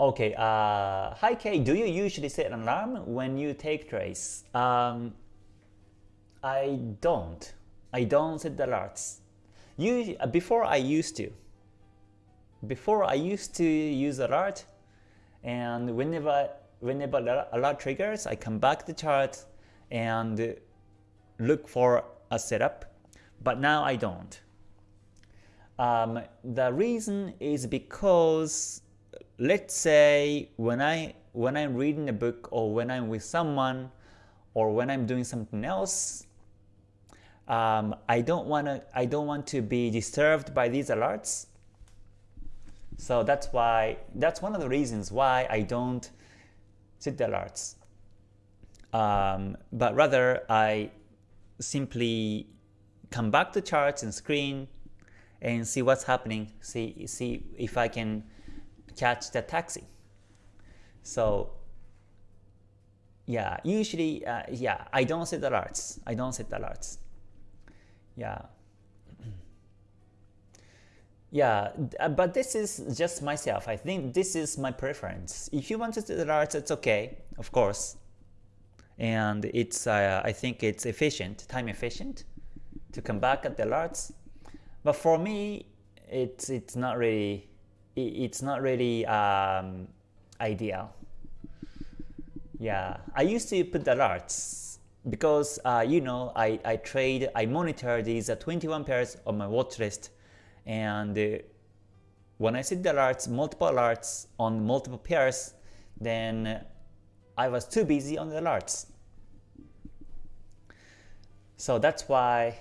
Okay, uh, hi Kay, do you usually set an alarm when you take trades? Um, I don't. I don't set the alerts. Uh, before I used to. Before I used to use alert, and whenever whenever alert triggers, I come back to the chart and look for a setup. But now I don't. Um, the reason is because let's say when I when I'm reading a book or when I'm with someone or when I'm doing something else, um, I don't want to I don't want to be disturbed by these alerts. So that's why that's one of the reasons why I don't set the alerts. Um, but rather I simply come back to charts and screen and see what's happening, see see if I can catch the taxi. So yeah, usually uh, yeah, I don't set the alerts. I don't set the alerts. Yeah. Yeah, uh, but this is just myself. I think this is my preference. If you want to set the alerts, it's okay, of course. And it's uh, I think it's efficient, time efficient to come back at the alerts. But for me, it's it's not really it's not really um, ideal. Yeah, I used to put alerts because uh, you know I, I trade I monitor these uh, 21 pairs on my watch list. And uh, when I set the alerts multiple alerts on multiple pairs then I was too busy on the alerts so that's why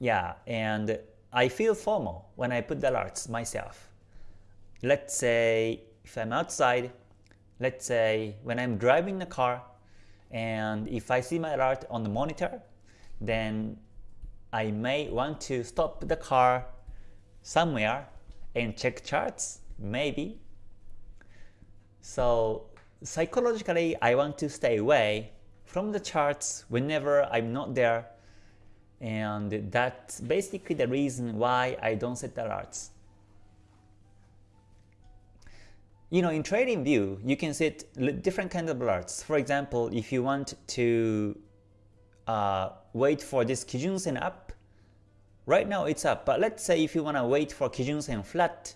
yeah and I feel FOMO when I put the alerts myself let's say if I'm outside let's say when I'm driving the car and if I see my alert on the monitor, then I may want to stop the car somewhere and check charts, maybe. So psychologically, I want to stay away from the charts whenever I'm not there and that's basically the reason why I don't set alerts. You know, in TradingView, you can set different kinds of alerts. For example, if you want to uh, wait for this Kijun Sen up, right now it's up, but let's say if you want to wait for Kijun Sen flat,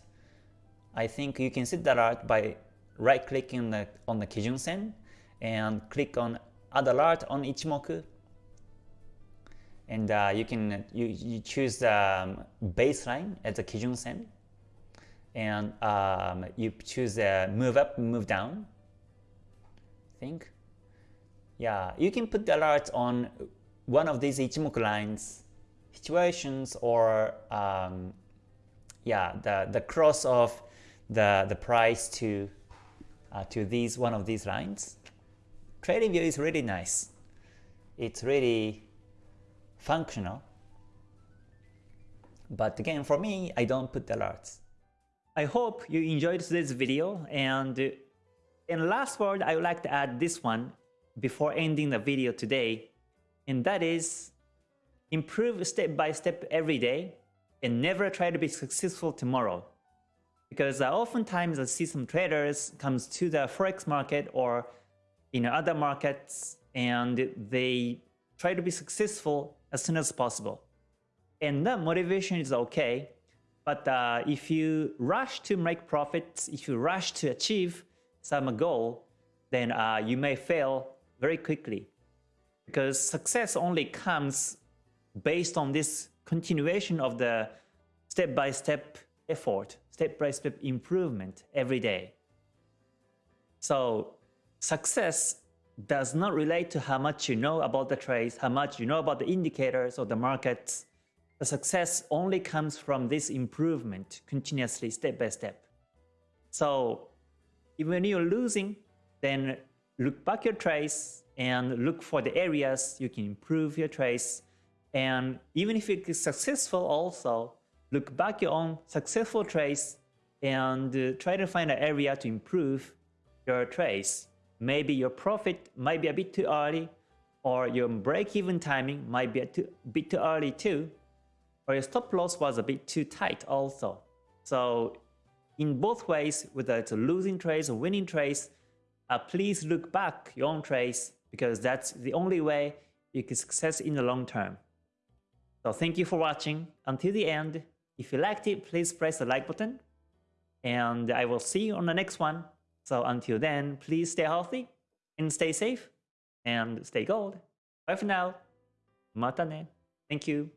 I think you can set that alert by right clicking on the, on the Kijun Sen and click on add alert on Ichimoku. And uh, you can you, you choose the um, baseline as a Kijun Sen and um, you choose a move up, move down. I think. Yeah, you can put the alert on one of these Ichimoku lines situations or um, yeah, the the cross of the the price to uh, to these one of these lines. TradingView is really nice. It's really functional. But again, for me, I don't put the alerts. I hope you enjoyed today's video and in last word I would like to add this one before ending the video today and that is improve step by step every day and never try to be successful tomorrow. Because uh, oftentimes I see some traders comes to the forex market or in other markets and they try to be successful as soon as possible. And that motivation is okay but uh, if you rush to make profits, if you rush to achieve some goal, then uh, you may fail very quickly. Because success only comes based on this continuation of the step-by-step -step effort, step-by-step -step improvement every day. So success does not relate to how much you know about the trades, how much you know about the indicators or the markets, the success only comes from this improvement continuously step by step. So even when you're losing, then look back your trace and look for the areas you can improve your trace. And even if it is successful also, look back your own successful trace and uh, try to find an area to improve your trace. Maybe your profit might be a bit too early or your break-even timing might be a too, bit too early too or your stop loss was a bit too tight also. So in both ways, whether it's a losing trades or winning trades, uh, please look back your own trades because that's the only way you can success in the long term. So thank you for watching until the end. If you liked it, please press the like button and I will see you on the next one. So until then, please stay healthy and stay safe and stay gold. Bye for now. Mata ne. Thank you.